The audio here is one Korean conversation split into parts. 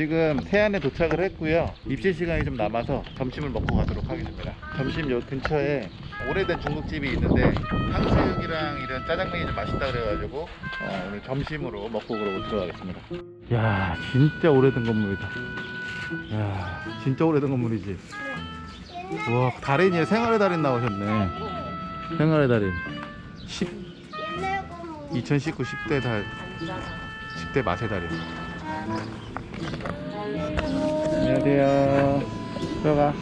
지금 태안에 도착을 했고요. 입실 시간이 좀 남아서 점심을 먹고 가도록 하겠습니다. 점심 요 근처에 오래된 중국집이 있는데 탕수육이랑 이런 짜장면이 좀 맛있다 그래가지고 어, 오늘 점심으로 먹고 그러고 들어가겠습니다. 야 진짜 오래된 건물이다. 야 진짜 오래된 건물이지. 우와 달인이에 생활의 달인 나오셨네. 생활의 달인. 10, 2019 10대 달 10대 맛의 달인 안녕하세요. 들어가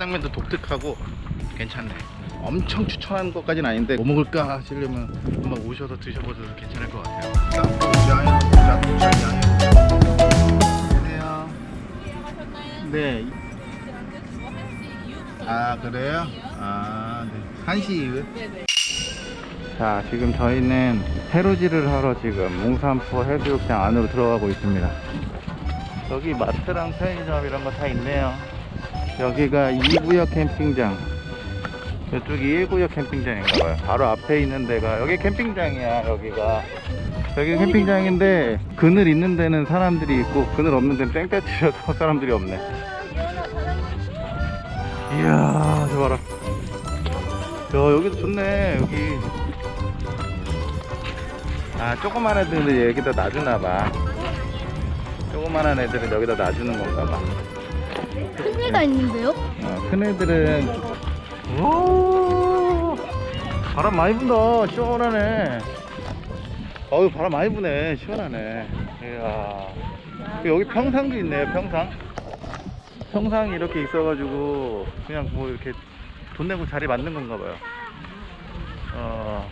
짜장면도 독특하고 괜찮네 엄청 추천하는 것까지는 아닌데 뭐 먹을까 하시려면 한번 오셔서 드셔보셔도 괜찮을 것 같아요 안녕하세요 네. 아 그래요? 아 네. 한시 이후? 자 지금 저희는 해루지를 하러 지금 몽산포 해수욕장 안으로 들어가고 있습니다 여기 마트랑 편의점 이런 거 다 있네요 여기가 2구역 캠핑장. 이쪽이 1구역 캠핑장인가봐요. 바로 앞에 있는 데가 여기 캠핑장이야 여기가. 여기 캠핑장인데 그늘 있는 데는 사람들이 있고 그늘 없는 데는 땡볕 치셔서 사람들이 없네. 이야 저 봐라. 야 여기도 좋네 여기. 아 조그만 애들은 여기다 놔주나봐. 조그만한 애들은 여기다 놔주는 건가봐 큰 애가 있는데요? 어, 큰 애들은 오 바람 많이 분다. 시원하네. 어우 바람 많이 부네. 시원하네. 이야. 여기 평상도 있네요 평상. 평상이 이렇게 있어가지고 그냥 뭐 이렇게 돈 내고 자리 맞는 건가 봐요. 어,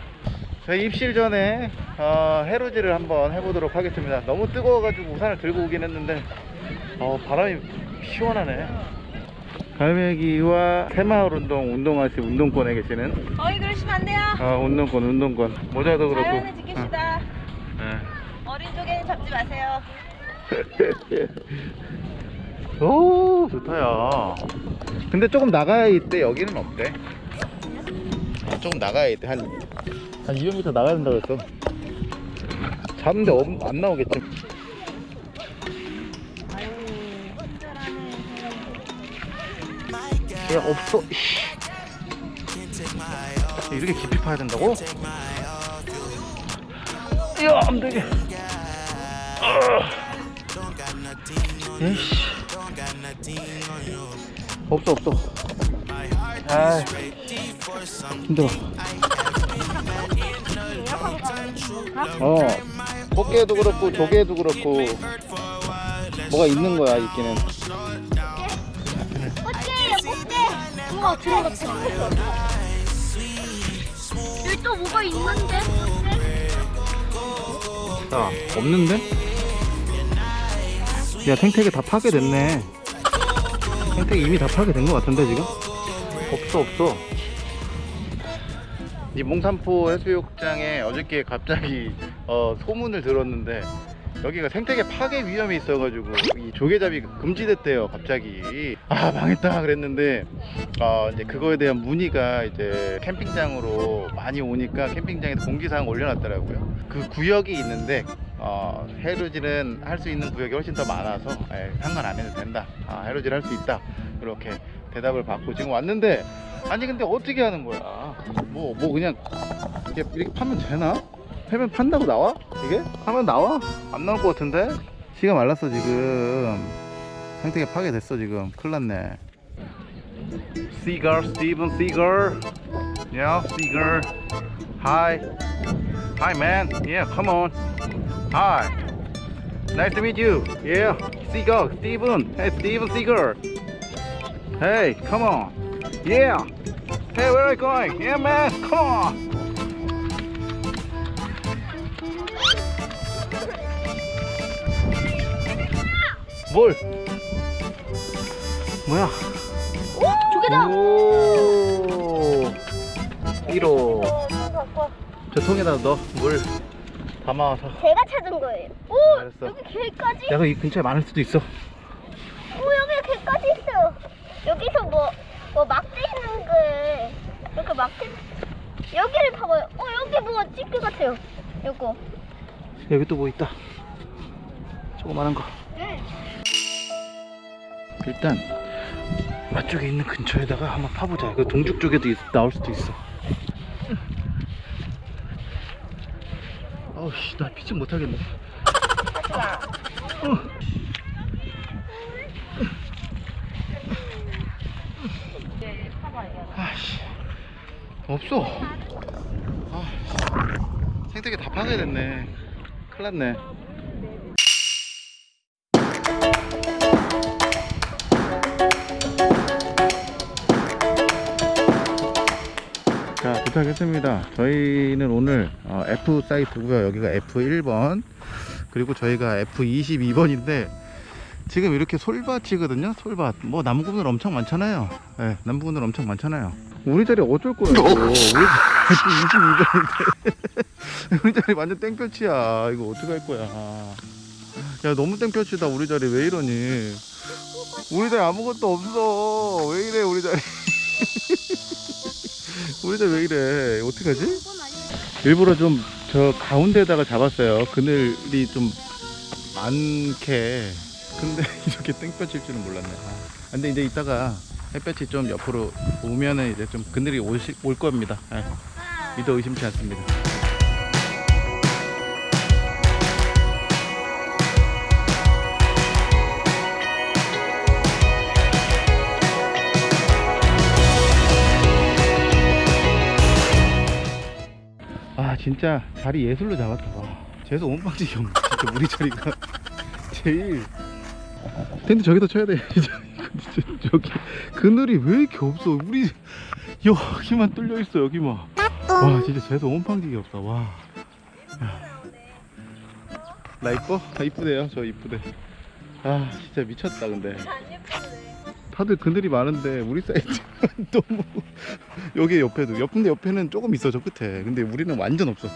저희 입실 전에 어, 해루지를 한번 해보도록 하겠습니다. 너무 뜨거워가지고 우산을 들고 오긴 했는데 어, 바람이 시원하네. 갈매기와 새마을 운동 운동하시 운동권에 계시는? 어이 그러시면 안 돼요. 어, 운동권 운동권. 모자도 그렇고. 자연을 지킵시다. 어, 예. 어린 쪽에는 잡지 마세요. 오 좋다 야. 근데 조금 나가야 있대 여기는 없대. 아, 조금 나가야 있대 한, 한 200m 나가야 된다고 했어. 잡는데 없- 안 나오겠지 야 없어. 씨. 이렇게 깊이 파야 된다고? 야 안되게. 에이씨 없어 없어. 아 힘들어. 어. 꽃게도 그렇고 조개도 그렇고 뭐가 있는 거야 있기는 우와 들어갔다 여기 또 뭐가 있는데 야 없는데? 야 생태계 다 파괴됐네 생태계 이미 다 파괴된 것 같은데 지금? 없어 없어 이 몽산포 해수욕장에 어저께 갑자기 어, 소문을 들었는데 여기가 생태계 파괴 위험이 있어가지고 이 조개잡이 금지됐대요 갑자기. 아 망했다 그랬는데 어, 이제 그거에 대한 문의가 이제 캠핑장으로 많이 오니까 캠핑장에서 공지사항 올려놨더라고요. 그 구역이 있는데 어, 해루질은 할 수 있는 구역이 훨씬 더 많아서 에, 상관 안 해도 된다. 아, 해루질 할 수 있다. 이렇게 대답을 받고 지금 왔는데 아니 근데 어떻게 하는 거야? 뭐뭐 그냥 이렇게, 이렇게 파면 되나? 패면 판다고 나와? 이게? 하면 나와? 안 나올 것 같은데? 시가 말랐어 지금 생태계 파괴됐어 지금 큰일 났네 Seagull, Steven Seagull Yeah, Seagull Hi Hi man, yeah, come on Hi Nice to meet you. Yeah, Seagull, Steven. Hey, Steven Seagull. Hey, come on. Yeah. Hey, where are you going? Yeah, man, come on. 뭘? 뭐야? 조개다. 오. 1호. 저 통에다 넣어. 물 담아와서. 제가 찾은 거예요. 오 알았어. 여기 개까지. 야, 이 근처에 많을 수도 있어. 오 여기 개까지 있어요. 여기서 뭐, 뭐 막대 있는 게 이렇게 막대 여기를 봐봐요. 어 여기 뭐가 찌개 같아요. 요거. 여기 또 뭐 있다. 조그마한 거. 일단 맛쪽에 있는 근처에다가 한번 파보자. 그 동죽 쪽에도 있- 나올 수도 있어. 아우 씨, 나 피칭 못하겠네. 어. 아씨 없어. 아, 생태계 다 파괴됐네. 큰일 났네. 도착했습니다. 저희는 오늘 어, F 사이트고요. 여기가 F1번. 그리고 저희가 F22번인데 지금 이렇게 솔밭이거든요. 솔밭. 뭐 나무꾼들 엄청 많잖아요. 네, 나무꾼들 엄청 많잖아요. 우리 자리 어쩔 거야 이거 우리 자리 22번인데. 우리 자리 완전 땡볕이야. 이거 어떡할 거야. 야 너무 땡볕이다. 우리 자리 왜 이러니? 우리 자리 아무것도 없어. 왜 이래 우리 자리 우리 자리 왜 이래? 어떡하지? 일부러 좀 저 가운데다가 잡았어요. 그늘이 좀 많게. 근데 이렇게 땡볕일 줄은 몰랐네. 아, 근데 이제 이따가 햇볕이 좀 옆으로 오면은 이제 좀 그늘이 오시, 올 겁니다. 예, 믿어 의심치 않습니다 진짜 자리 예술로 잡았다. 와 재수 온방지기 없네 진짜 우리 자리가. 제일. 텐트 저기다 쳐야 돼. 진짜 저기. 그늘이 왜 이렇게 없어? 우리 여기만 뚫려 있어 여기만. 와 진짜 재수 온방지기 없다. 와. 야. 나 이뻐? 나 이쁘대요 저 이쁘대. 아 진짜 미쳤다 근데 다들 그늘이 많은데 우리 사이즈 너무 여기 옆에도 옆인데 옆에는 조금 있어 저 끝에. 근데 우리는 완전 없어.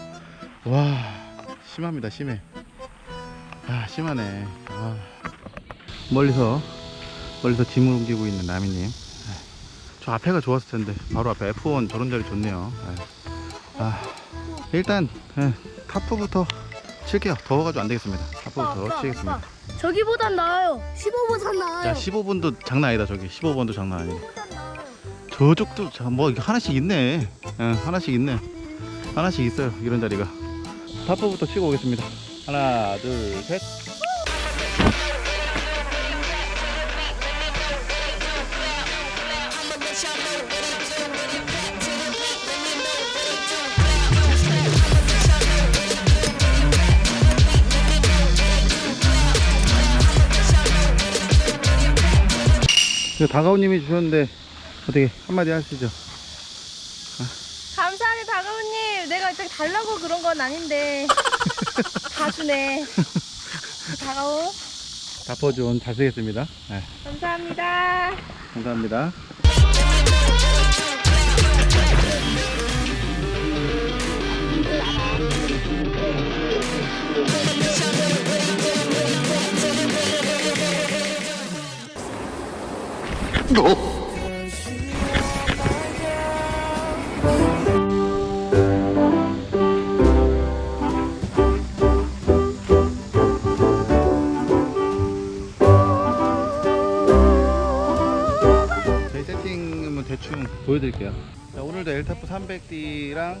와 심합니다 심해. 아 심하네. 아. 멀리서 멀리서 짐을 옮기고 있는 나미님. 저 앞에가 좋았을 텐데. 바로 앞에 F1 저런 자리 좋네요. 아, 일단 예, 타프부터 칠게요. 더워가지고 안 되겠습니다. 타프부터 치겠습니다 저기보단 나아요. 15보단 나아요. 야 15번도 장난 아니다 저기 15번도 장난 아니네 저쪽도 자, 뭐 하나씩 있네. 응, 하나씩 있네. 하나씩 있어요. 이런 자리가. 타프부터 치고 오겠습니다. 하나, 둘, 셋. 다가오님이 주셨는데 어떻게 한마디 하시죠? 감사하네 다가오님. 내가 저기 달라고 그런 건 아닌데 다 주네. 다가오. 다퍼준 잘 쓰겠습니다. 네, 감사합니다. 감사합니다. 저희 세팅은 대충 보여드릴게요. 자, 오늘도 엘타프 300D랑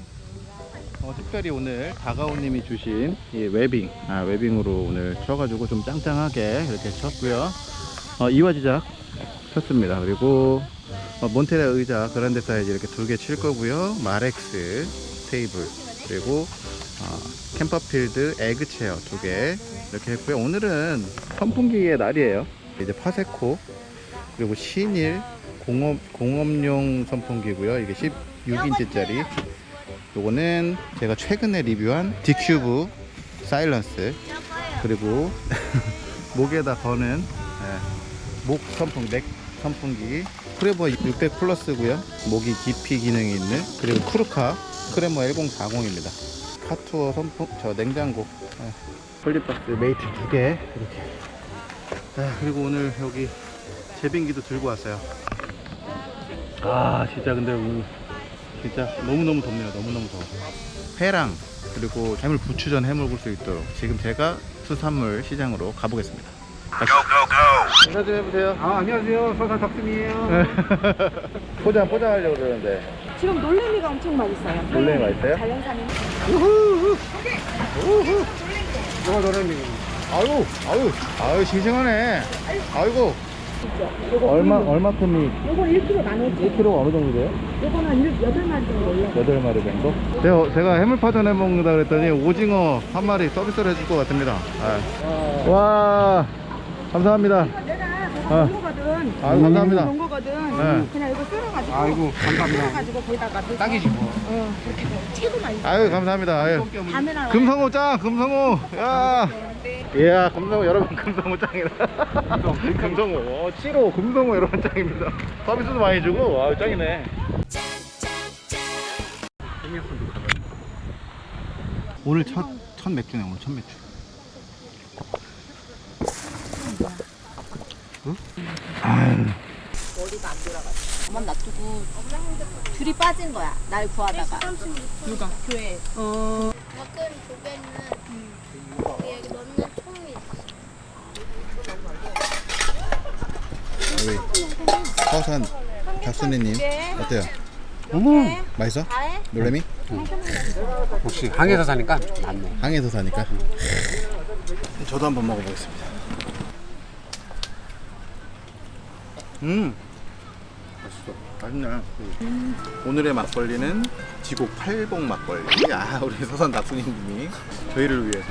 어, 특별히 오늘 다가오님이 주신 이 webbing, 아, webbing으로 오늘 쳐가지고 좀 짱짱하게 이렇게 쳤고요. 어, 이화 지작 쳤습니다. 그리고 어, 몬테라 의자 그란데 사이즈 이렇게 두 개 칠 거고요. 마렉스 테이블 그리고 어, 캠퍼필드 에그체어 두 개 이렇게 했고요. 오늘은 선풍기의 날이에요. 이제 파세코 그리고 신일 공업 공업용 선풍기고요. 이게 16인치짜리. 요거는 제가 최근에 리뷰한 디큐브 사일런스 그리고 목에다 거는 예, 목 선풍 neck 선풍기 크레버 600 플러스고요. 목이 깊이 기능이 있는 그리고 쿠르카 크레모 1040입니다. 카투어 선풍 저 냉장고. 예, 폴리박스 메이트 두 개 이렇게. 아, 그리고 오늘 여기 제빙기도 들고 왔어요. 아 진짜 근데 진짜 너무너무 덥네요. 너무너무 더워 회랑 그리고 해물 부추전 구울 수 있도록 지금 제가 수산물 시장으로 가보겠습니다 인사 좀 해보세요 아, 안녕하세요. 서산 덕순이에요. 포장 포장하려고 그러는데 지금 놀래미가 엄청 맛있어요. 놀래미 맛있어요? 자연산인. 이거 노래미. 아유 아유 아유 싱싱하네 아이고 얼마 얼마큼이 요건 1kg 나눠지. 1kg가 어느 정도 돼요? 요건 한 8마리 정도 올려. 8마리 정도? 제가, 제가 해물파전 해먹는다 그랬더니 오징어 한 마리 서비스로 해줄 것 같습니다 아. 와 감사합니다 내가 아. 본 거거든. 아유 감사합니다 거거든. 네. 그냥 이거 썰어가지고. 아이고, 감사합니다. 썰어가지고 거기다가 넣어서. 딱이지 뭐. 어, 그렇게 최고. 아유 감사합니다 아유. 금성호 짱 금성호 야 이야 금성호 여러분 금성호 짱이다 금성호 어, 7호 금성호 여러분 짱입니다 서비스도 많이 주고 아 짱이네 오늘 첫, 첫 맥주네 오늘 첫 맥주 아유 엄만 놔두고 둘이 빠진 거야. 날 구하다가. 누가? 교회. 넣는 총이 있어. 우리 서산 박순희님 어때요? 음. 맛있어? 놀래미? 혹시 항에서 사니까 낫네. 항에서 사니까 저도 한번 먹어보겠습니다 음. 맛있어. 맛있네. 오늘의 막걸리는 지곡 팔봉 막걸리. 아 우리 서산 낙순이님이 저희를 위해서.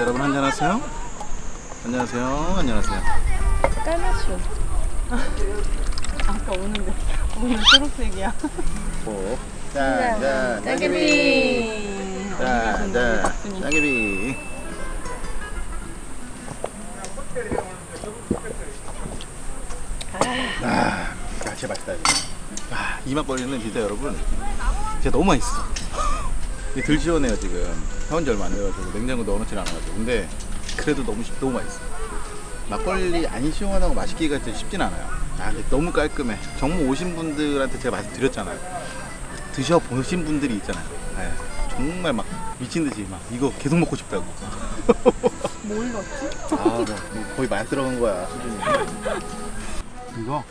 여러분 한잔하세요. 안녕하세요. 안녕하세요. 깔맞춤. 아까 오는데. 오늘 초록색이야. 오. 짠, 짠, 짜게비. 짠, 짠, 짜게비. 아, 야, 진짜 맛있다. 이거. 아, 이 막걸리는 진짜 여러분, 진짜 너무 맛있어. 덜 시원해요 지금. 사온 지 얼마 안 돼가지고 냉장고 넣어놓질 않아가지고. 근데 그래도 너무 시- 너무 맛있어. 막걸리 안 시원하고 맛있기가 진짜 쉽진 않아요. 아, 근데 너무 깔끔해. 정모 오신 분들한테 제가 말씀드렸잖아요. 드셔보신 분들이 있잖아요. 네, 정말 막 미친 듯이 막 이거 계속 먹고 싶다고. 뭘 넣었지? 아, 뭐 거의 많이 들어간 거야 수준이. 이거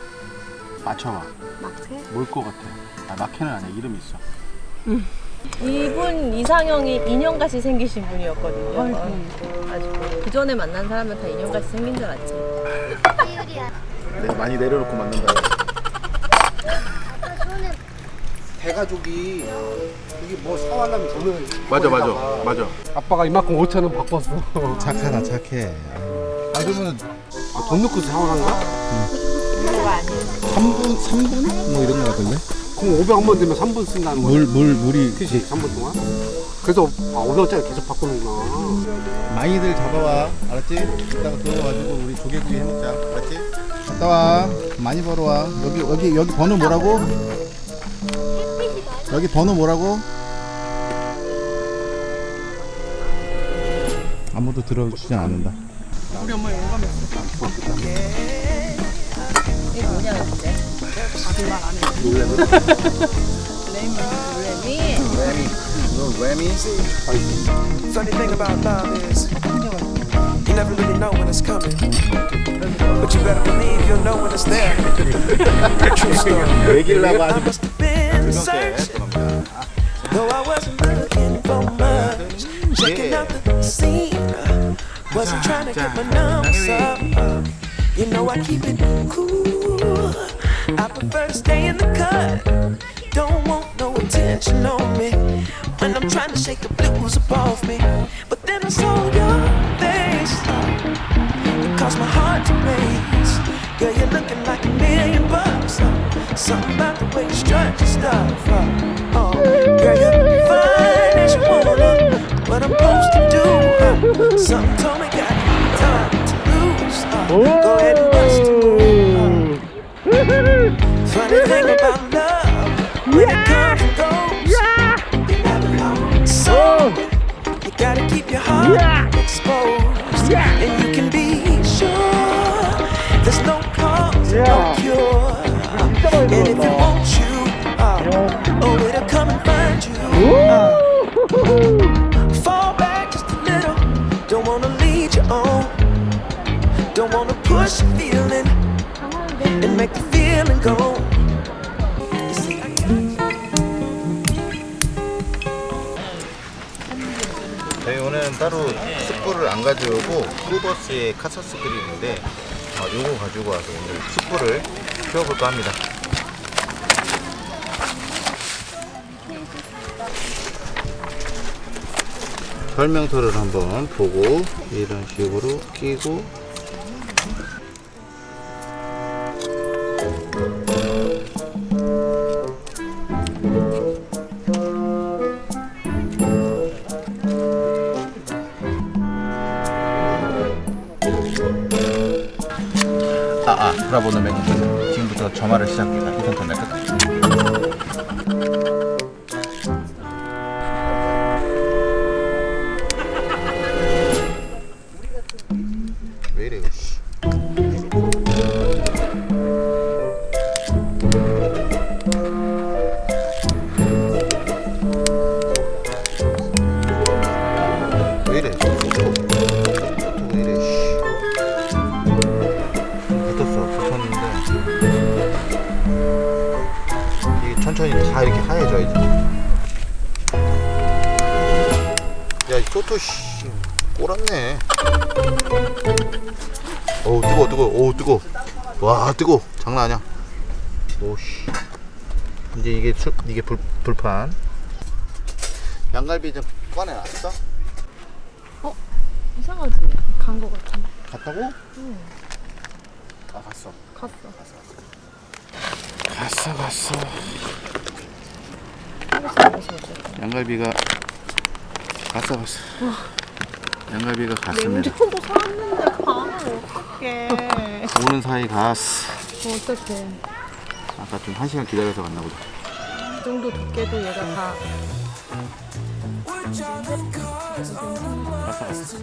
맞춰봐. 마크? 뭘것 같아? 아 마케는 아니야 이름이 있어. 이분 이상형이 인형같이 생기신 분이었거든요. 아주 그 전에 만난 사람은 다 인형같이 생긴 줄. 이유리야. 내가 많이 내려놓고 만든다. 아까 손에 대가족이 이게 뭐 사와려면 돈을 맞아 맞아 맞아. 아빠가 이만큼 5천 원 바꿨어. 착하다 착해. 아 그러면 아, 돈 넣고 사와란가? 3분 3분 뭐 이런 거 같은데? 그럼 500원만 들면 3분 쓴다는 거야. 물 물 물이 그지 3분 동안. 그래서 아 500원짜리 계속 바꾸는구나. 많이들 잡아와 알았지? 이따가 들어와가지고 우리 조개구이 해먹자 알았지? 갔다 와 많이 벌어와 여기 여기 여기 번호 뭐라고? 여기 번호 뭐라고? 아무도 들어주지 않는다 우리 엄마 용감했어. 이게 뭐냐 근데? 거짓말 안 해. 놀래미. 레미 너 레미? Funny thing about love is you never really know when it's coming, but you better believe you'll know when it's there. True story. Must have been searching, though I wasn't looking for much. Checking out the scene, wasn't trying to get my numbers up. You know I keep it cool. I prefer to stay in the cut. Don't want no attention. on me when I'm trying to shake the blues off me. But then I saw your face. It caused my heart to race. Girl, you're looking like a million bucks. uh, Something about the way you strut your stuff. Girl, you're fine as you wanna. What I'm supposed to do? uh, Something told me got time to lose. uh, Go ahead and bust a move. uh. Funny thing about love, when it comes and goes, you never know. So you gotta keep your heart exposed, and you can push your feeling and make the feeling go. 저희 오늘 따로 숯불을 안 가져오고 쿠버스의 카사스 그릴인데 어, 요거 가지고 와서 오늘 숯불을 피워볼까 합니다. 설명서를 한번 보고 이런 식으로 끼고 브라보는 맹금 지금부터 점화를 시작합니다. 이 상태는 끝까지. 불, 불판 양갈비 좀 꺼내놨어? 이상하지? 간 거 같은데. 갔다고? 아 갔어 갔어. 갔어 갔어 양갈비가 갔어 갔어 양갈비가 갔습니다 운전도 사왔는데 가면 어떡해. 오는 사이 갔어 어떡해. 아까 좀 한 시간 기다려서 갔나 보다 이 정도 두께도 얘가 다. 갔어 갔어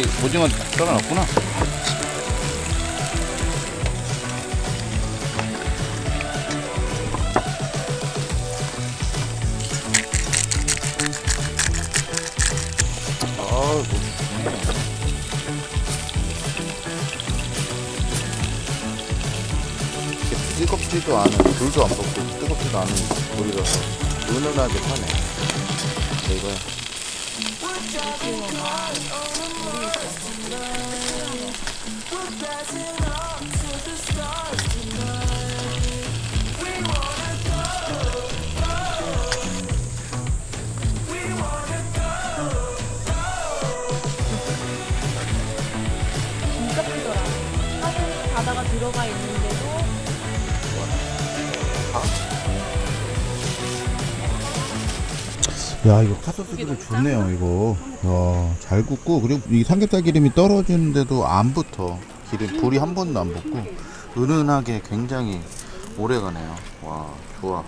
여기 오징어 썰어놨구나. 뜨겁지도 않은 불도 안 붙고 뜨겁지도 않은 불이라서 은은하게 타네. 자, 이거야 들어가 있는데도 야 이거 카소스 기름 좋네요 이거. 와 잘 굽고 그리고 이 삼겹살 기름이 떨어지는데도 안 붙어. 기름 불이 한 번도 안 붙고. 은은하게 굉장히 오래 가네요. 와 좋아.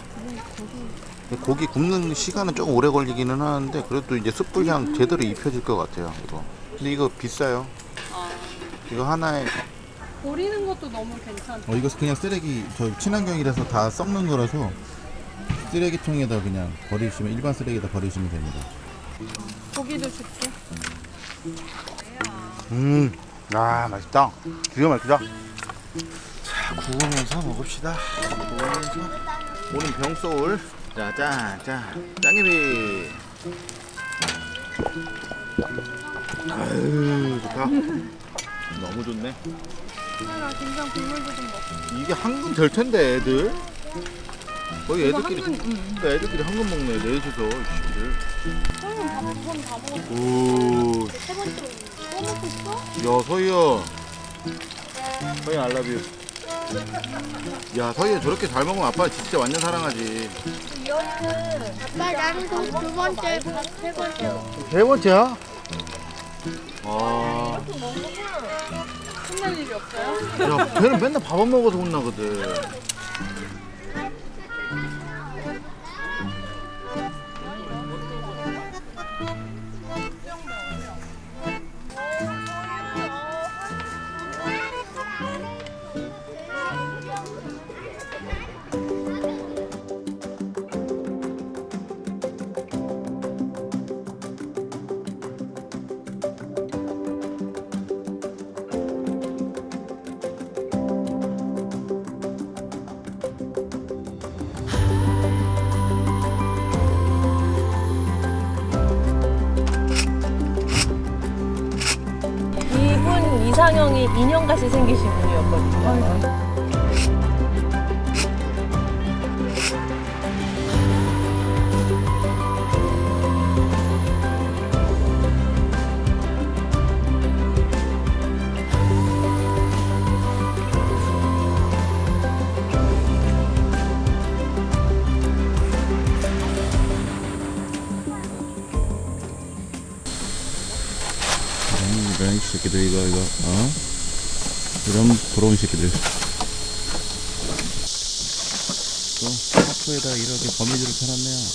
고기 굽는 시간은 조금 오래 걸리기는 하는데 그래도 이제 숯불 향 제대로 입혀질 것 같아요 이거. 근데 이거 비싸요? 이거 하나에 버리는 것도 너무 괜찮아. 어 이거 그냥 쓰레기 저 친환경이라서 다 썩는 거라서 쓰레기통에다 그냥 버리시면 일반 쓰레기에다 버리시면 됩니다. 고기도 줄게. 음 아 맛있다. 기가 막히다. 자 구우면서 먹읍시다. 구우면서. 오늘 병소울. 자 짠 짠 짱개비. 아유 좋다. 너무 좋네 김장 국물도 좀 먹고. 이게 한근 될 텐데 애들 거의 이거 애들끼리 한근, 응. 그러니까 애들끼리 한근 먹네 넷이서 형은 다 먹, 다 먹었어. 오 세 번째로 또 먹고 있어? 야 서희야 서희 알라뷰 야 서희야 저렇게 잘 먹으면 아빠 진짜 완전 사랑하지 아빠 나는 그럼 두 번째, 세 번째. 세 번째야? 아, 혼날 일이 없어요? 야, 걔는 맨날 밥안 먹어서 혼나거든. 생기신 분이었거든요. 이런 새끼들 이거 이거 어? 이런 부러운 새끼들. 또 하프에다 이렇게 거미줄을 펴놨네요.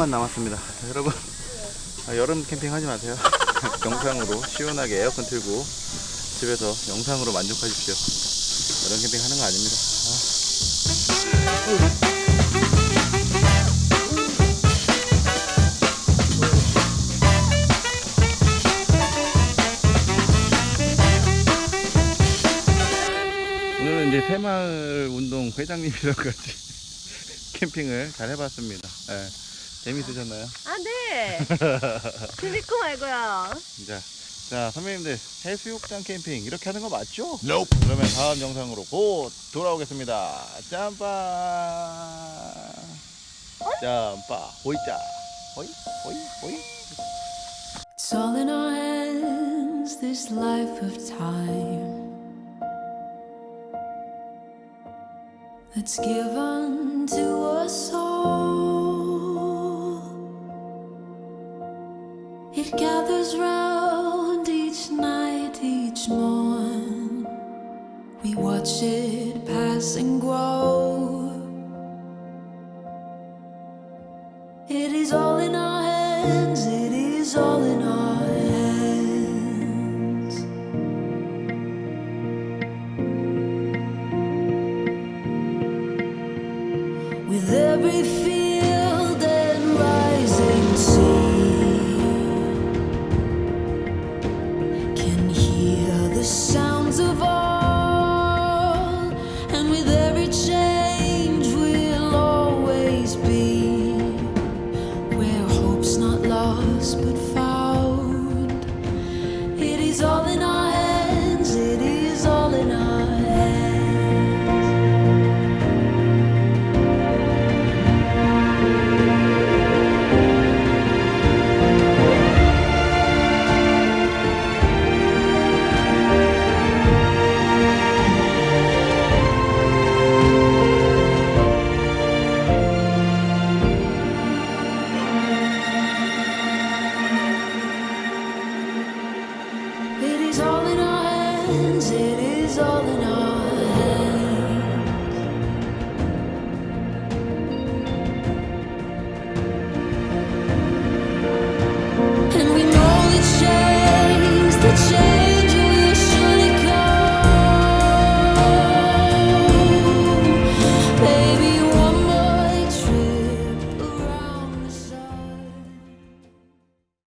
하프만 남았습니다. 자, 여러분 아, 여름 캠핑 하지 마세요. 영상으로 시원하게 에어컨 틀고 집에서 영상으로 만족하십시오. 여름 캠핑 하는 거 아닙니다. 아. 이제 새마을 운동 회장님이랑 같이 캠핑을 잘 해봤습니다. 예. 재밌으셨나요? 아, 네. 재밌고 말고요. 자, 자 선배님들 해수욕장 캠핑 이렇게 하는 거 맞죠? 그러면 다음 영상으로 곧 돌아오겠습니다. 짬빠, 짬빠, 호이자, 호이, 호이, 호이. It's all in our hands, this life of time that's given to us all. Gathers round each night, each morn. We watch it pass and grow. It is all in our